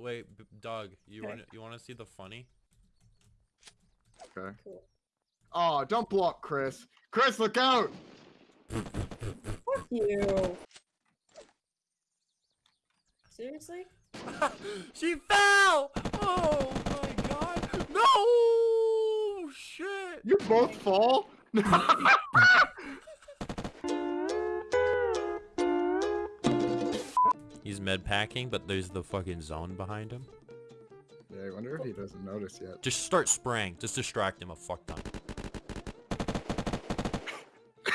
wait, B- Doug, you want you want to see the funny? Okay. Cool. Oh, don't block Chris. Chris, look out! Fuck you. Seriously? she fell! Oh my god! No! Shit! You both fall? He's med packing, but there's the fucking zone behind him. yeah, I wonder if he doesn't notice yet. Just start spraying. Just distract him a fuck ton.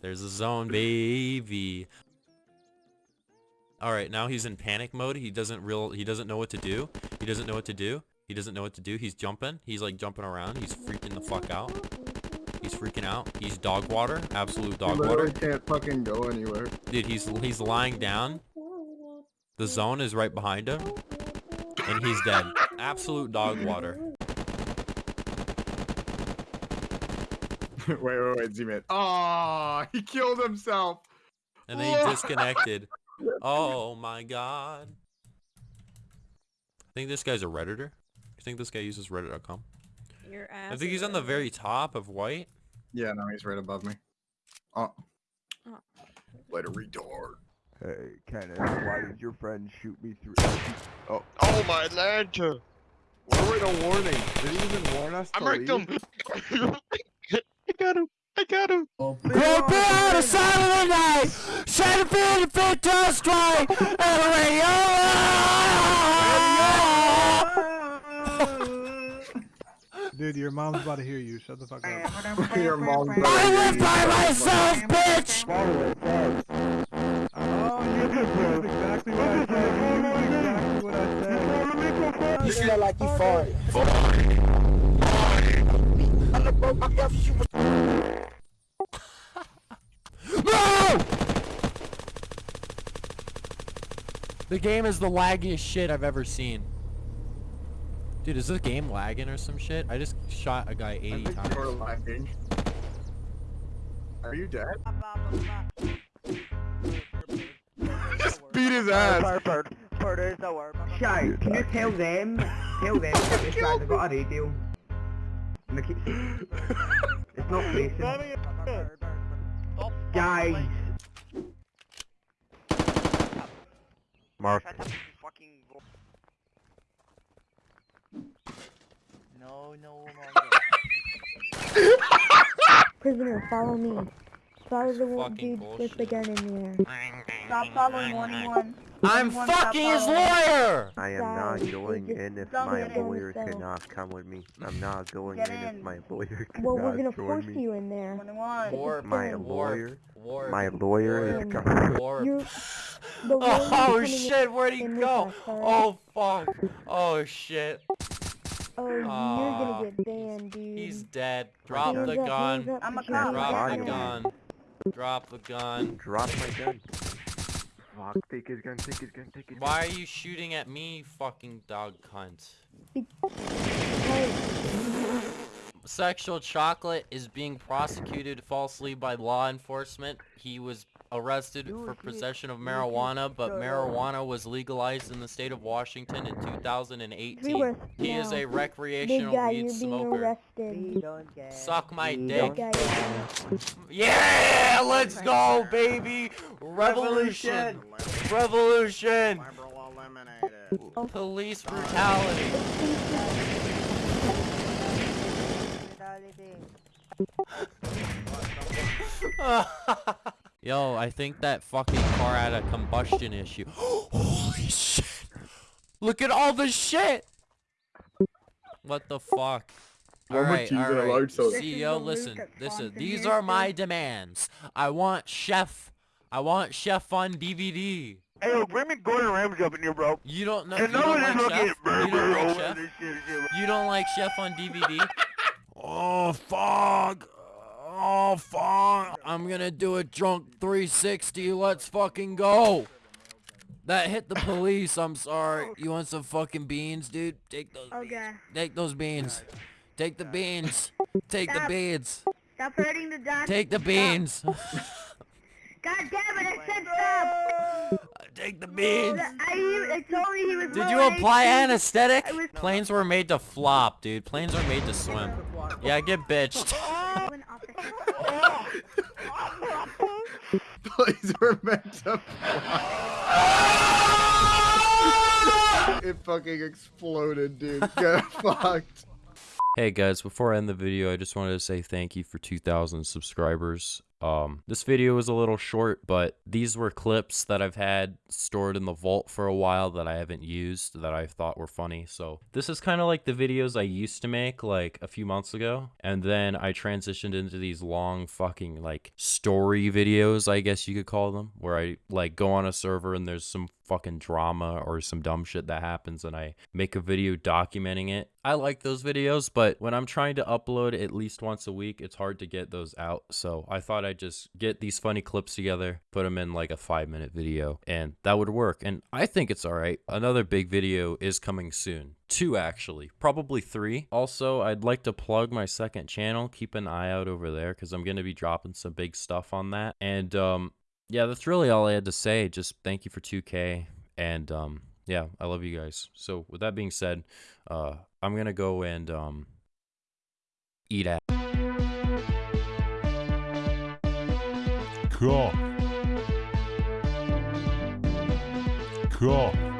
There's a zone, baby. All right, now he's in panic mode. He doesn't real. He doesn't know what to do. He doesn't know what to do. He doesn't know what to do. He's jumping. He's like jumping around. He's freaking the fuck out. He's freaking out. He's dog water. Absolute dog literally water. can't fucking go anywhere. Dude, he's he's lying down. The zone is right behind him, and he's dead. Absolute dog water. wait, wait, wait, zoom in. Oh, he killed himself. And then he disconnected. Oh my god. I think this guy's a redditor. You think this guy uses reddit.com? Your ass. I think he's on the very top of white. Yeah, no, he's right above me. Oh. Oh. Later, retard. Hey, Kenneth, why did your friend shoot me through? Oh, oh. oh my lantern! why were no warning? Did he even warn us I to marked leave? him! I got him! I got him! Go out of side of the night, trying to feel the fit to strike, Dude, your mom's about to hear you. Shut the fuck up. Your mom's I live by myself, bitch! Oh, you just proved exactly what I said. You proved exactly what I said. You smell like you farted. No! The game is the laggiest shit I've ever seen. Dude, is this game lagging or some shit? I just shot a guy 80 I think times. you're lagging. Are you dead? Just beat his ass. Shy, can you tell them, tell them that this guy's got a radio? And they keep... It's not facing. Guys, Mark. No, no, no, Prisoner, follow me. Follow the one Fucking dude with the bullshit. gun in there. Stop following 181. I'm fucking his lawyer! I am Guys, not going in if my lawyer the cannot come with me. I'm not going Get in, if my lawyer cannot join me. Well, we're gonna force me. you in there. 21. Warp, My Warp, lawyer, warp, my lawyer is coming. warp. You're, the one who's Oh shit, where'd he go? Oh fuck. Oh shit. Oh, you're gonna get banned, dude. He's dead. Drop the gun. I'm a put your cop. hands Drop the gun. Drop the gun. Drop my gun. Fuck, take his gun, take his gun, take his gun. Why are you shooting at me, fucking dog cunt? Sexual Chocolate is being prosecuted falsely by law enforcement. He was arrested for possession of marijuana, but marijuana was legalized in the state of Washington in 2018. He is now. a big recreational guy, weed you're being smoker. arrested. Suck my dick. Yeah, let's go, baby! Revolution! Revolution! Police brutality. Yo, I think that fucking car had a combustion issue. Holy shit! Look at all the shit! What the fuck? Why would Alright, you use an alright. alarm so- CEO, listen, listen. These are my demands. I want Chef. I want Chef on DVD. Hey, look, bring me Gordon Ramsay up in here, bro. You don't know. And You no don't one is like looking Chef? at You don't like Chef? shit, shit. You don't like Chef on DVD? oh fuck! Oh fuck! I'm gonna do a drunk 360. Let's fucking go. That hit the police. I'm sorry. You want some fucking beans, dude? Take those. beans. Okay. Take those beans. Take the beans. Take the Stop. beans. Stop hurting the doctor. Take the beans. God damn it, I said stop! take the beans. I, I told you he was Did you apply HP. anesthetic? Was- Planes were made to flop, dude. Planes were made to swim. Yeah, get bitched. An officer. Planes were meant to fly. it fucking exploded, dude. Get fucked. Hey guys, before I end the video, I just wanted to say thank you for 2,000 subscribers. Um, this video was a little short, but these were clips that I've had stored in the vault for a while that I haven't used that I thought were funny. So this is kind of like the videos I used to make like a few months ago. And then I transitioned into these long fucking like story videos, I guess you could call them, where I like go on a server and there's some fucking drama or some dumb shit that happens and I make a video documenting it. I like those videos, but when I'm trying to upload at least once a week, it's hard to get those out. So I thought I'd just get these funny clips together, put them in like a five minute video, and that would work. And I think it's all right. Another big video is coming soon. Two actually, probably three. Also, I'd like to plug my second channel. Keep an eye out over there because I'm going to be dropping some big stuff on that. And um, yeah, that's really all I had to say. Just thank you for 2K. And um, yeah, I love you guys. So with that being said, uh, I'm gonna go and um, eat at. Cock. Cock.